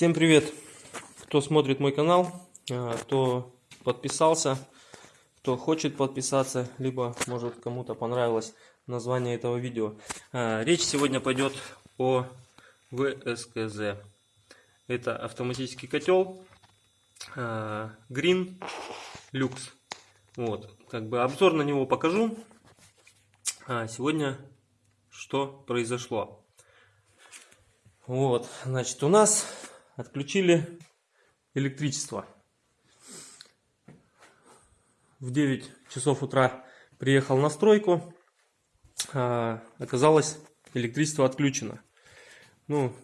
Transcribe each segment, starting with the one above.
Всем привет, кто смотрит мой канал, а, кто подписался, кто хочет подписаться, либо может кому-то понравилось название этого видео. А, речь сегодня пойдет о ВСКЗ. Это автоматический котел а, Green Lux. Вот, как бы обзор на него покажу. Сегодня что произошло. Вот, значит, у нас отключили электричество. В 9 часов утра приехал на стройку, а, оказалось электричество отключено. Ну,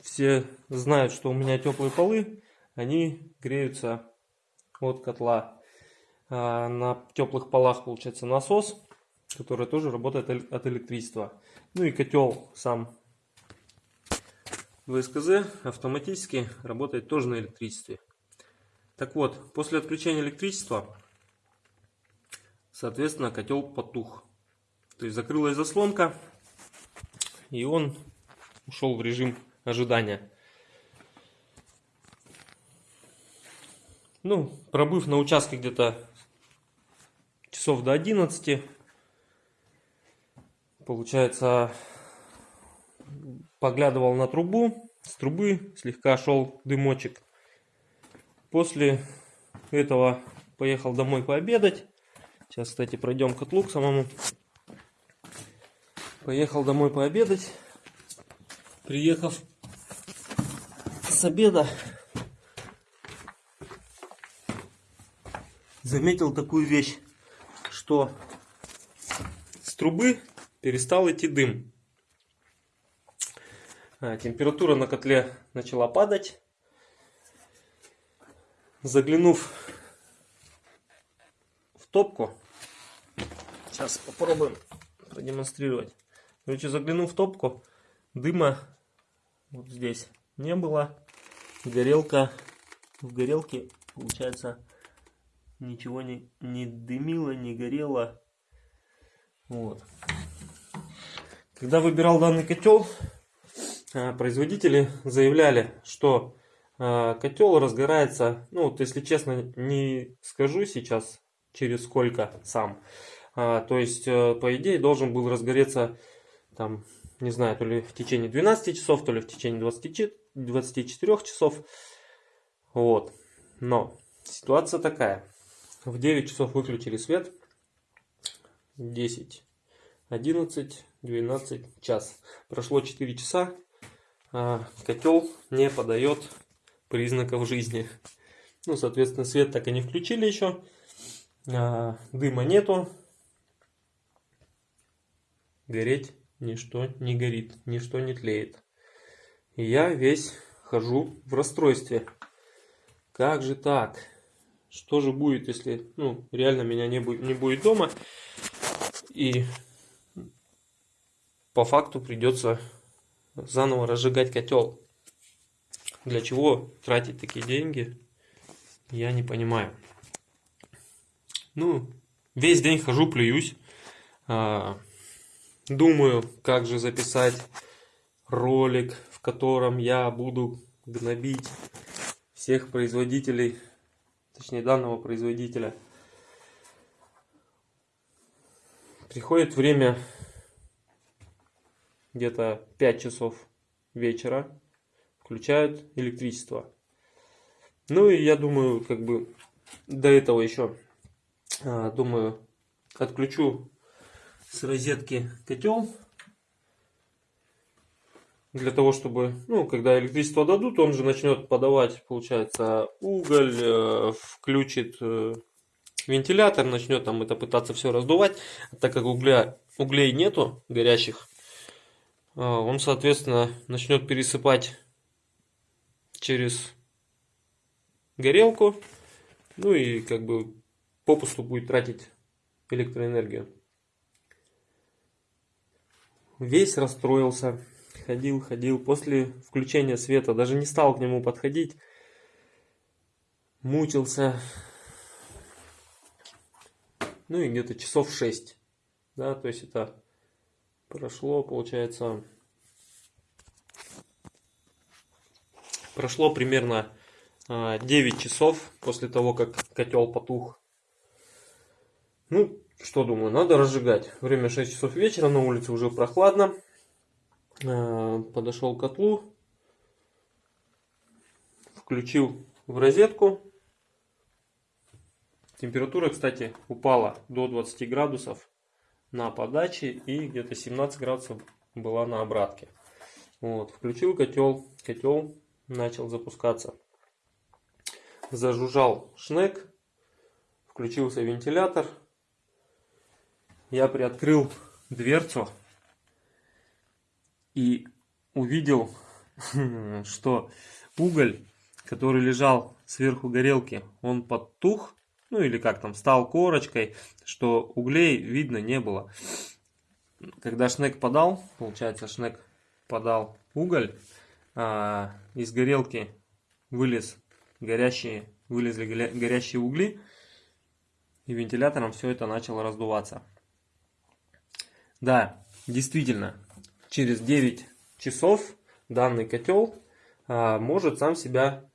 все знают, что у меня теплые полы, они греются от котла. А на теплых полах получается насос, который тоже работает от электричества. Ну и котел сам ВСКЗ автоматически работает тоже на электричестве. Так вот, после отключения электричества, соответственно, котел потух. То есть закрылась заслонка, и он ушел в режим ожидания. Ну, пробыв на участке где-то часов до 11, получается, поглядывал на трубу, с трубы слегка шел дымочек. После этого поехал домой пообедать. Сейчас, кстати, пройдем к котлу к самому. Поехал домой пообедать. Приехав с обеда, заметил такую вещь, что с трубы перестал идти дым. А, температура на котле начала падать. Заглянув в топку, сейчас попробуем продемонстрировать. Короче, заглянув в топку, дыма вот здесь не было. Горелка, в горелке, получается, ничего не, не дымило, не горело. Вот. Когда выбирал данный котел, производители заявляли, что э, котел разгорается, ну вот если честно не скажу сейчас через сколько сам, а, то есть э, по идее должен был разгореться там не знаю то ли в течение 12 часов, то ли в течение 20, 24 часов, вот, но ситуация такая, в 9 часов выключили свет, 10, 11, 12, час, прошло 4 часа, котел не подает признаков жизни. Ну, соответственно, свет так и не включили еще. А, дыма нету. Гореть ничто не горит, ничто не тлеет. И я весь хожу в расстройстве. Как же так? Что же будет, если ну, реально меня не будет, не будет дома? И по факту придется заново разжигать котел. Для чего тратить такие деньги, я не понимаю. Ну, весь день хожу, плююсь. А, думаю, как же записать ролик, в котором я буду гнобить всех производителей, точнее данного производителя. Приходит время где-то 5 часов вечера включают электричество. Ну и я думаю, как бы до этого еще, а, думаю, отключу с розетки котел. Для того, чтобы, ну, когда электричество дадут, он же начнет подавать, получается, уголь, э, включит э, вентилятор, начнет там это пытаться все раздувать. Так как угля, углей нету горящих, он, соответственно, начнет пересыпать через горелку, ну и как бы попусту будет тратить электроэнергию. Весь расстроился, ходил, ходил. После включения света даже не стал к нему подходить. Мучился. Ну и где-то часов 6. Да, то есть это прошло, получается, Прошло примерно 9 часов после того, как котел потух. Ну, что думаю, надо разжигать. Время 6 часов вечера, на улице уже прохладно. Подошел к котлу, включил в розетку. Температура, кстати, упала до 20 градусов на подаче и где-то 17 градусов была на обратке. Вот, включил котел, котел начал запускаться. Зажужжал шнек, включился вентилятор. Я приоткрыл дверцу и увидел, что уголь, который лежал сверху горелки, он подтух, ну или как там, стал корочкой, что углей видно не было. Когда шнек подал, получается шнек подал уголь, а, из горелки вылез горящие, вылезли горящие угли, и вентилятором все это начало раздуваться. Да, действительно, через 9 часов данный котел а, может сам себя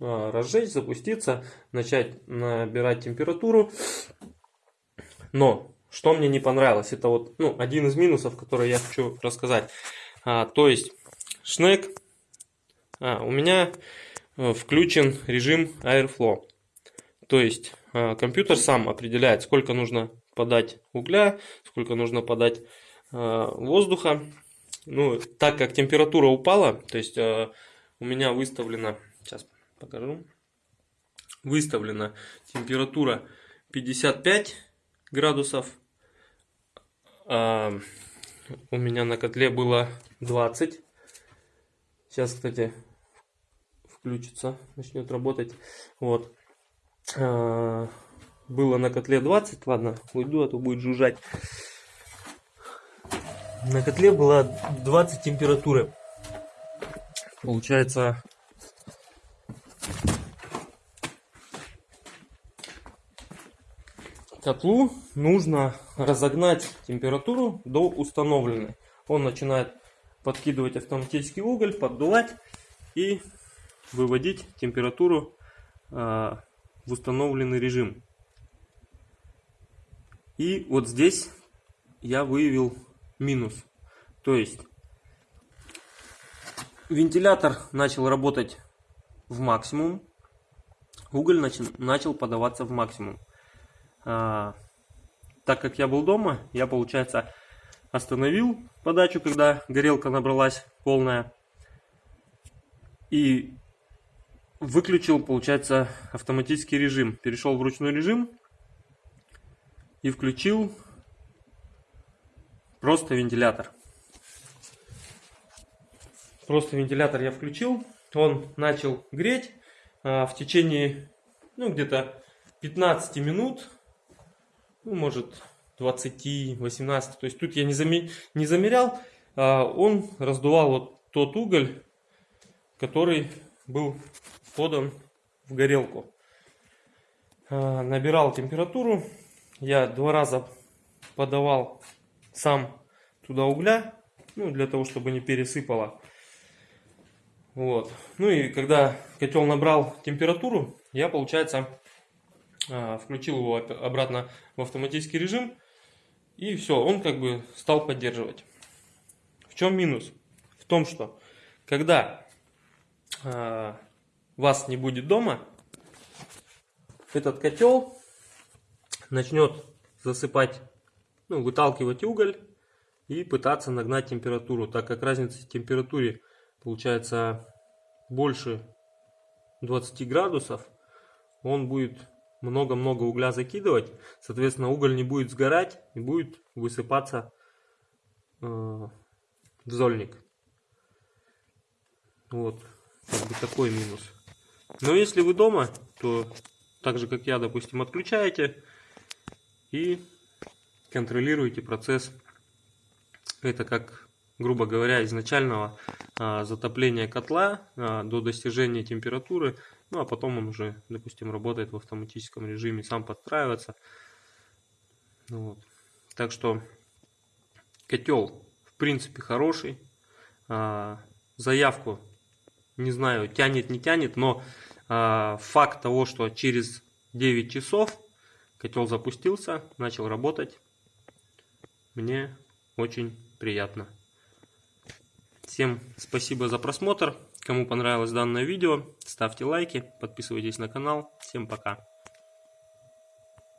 разжечь, запуститься, начать набирать температуру. Но, что мне не понравилось, это вот ну, один из минусов, который я хочу рассказать. А, то есть, шнек, а, у меня э, включен режим Airflow. То есть, а, компьютер сам определяет, сколько нужно подать угля, сколько нужно подать а, воздуха. Ну, так как температура упала, то есть а, у меня выставлена, покажу, выставлена температура 55 градусов. А, у меня на котле было 20. Сейчас, кстати, включится, начнет работать. Вот. А, было на котле 20. Ладно, уйду, а то будет жужжать. На котле была 20 температуры. Получается, котлу нужно разогнать температуру до установленной. Он начинает подкидывать автоматический уголь, поддувать и выводить температуру э, в установленный режим. И вот здесь я выявил минус. То есть вентилятор начал работать в максимум, уголь начал, подаваться в максимум. А, так как я был дома, я, получается, остановил подачу, когда горелка набралась полная. И выключил, получается, автоматический режим. Перешел в ручной режим и включил просто вентилятор. Просто вентилятор я включил. Он начал греть а, в течение, ну, где-то 15 минут. Ну, может, 20, 18. То есть тут я не, заме, не замерял. А он раздувал вот тот уголь, который был подан в горелку. А, набирал температуру. Я два раза подавал сам туда угля, ну, для того, чтобы не пересыпало. Вот. Ну и когда котел набрал температуру, я, получается, включил его обратно в автоматический режим и все, он как бы стал поддерживать. В чем минус? В том, что когда э, вас не будет дома, этот котел начнет засыпать, ну, выталкивать уголь и пытаться нагнать температуру, так как разница в температуре получается больше 20 градусов, он будет много-много угля закидывать, соответственно уголь не будет сгорать и будет высыпаться э, в зольник. Вот, как бы такой минус. Но если вы дома, то так же как я, допустим, отключаете и контролируете процесс. Это как, грубо говоря, изначального а, затопления котла а, до достижения температуры ну, а потом он уже, допустим, работает в автоматическом режиме, сам подстраивается. Ну вот. Так что котел, в принципе, хороший. А, заявку Не знаю, тянет, не тянет, но э, факт того, что через 9 часов котел запустился, начал работать, мне очень приятно. Всем спасибо за просмотр. Кому понравилось данное видео, ставьте лайки, подписывайтесь на канал. Всем пока.